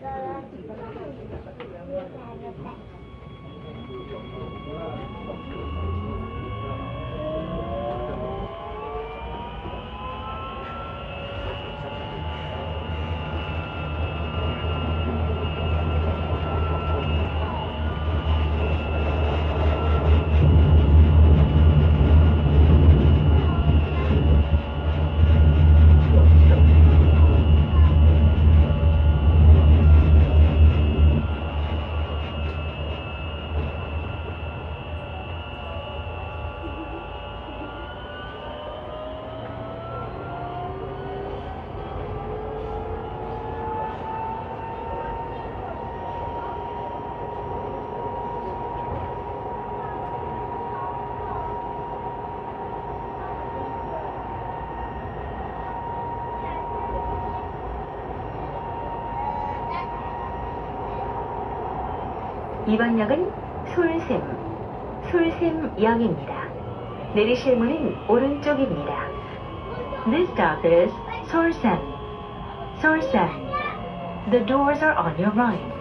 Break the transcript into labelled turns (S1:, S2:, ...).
S1: ただきます。 이번 역은 솔샘, 솔샘역입니다. 내리실 문은 오른쪽입니다. This stop is Solsem. Solsem. The doors are on your right.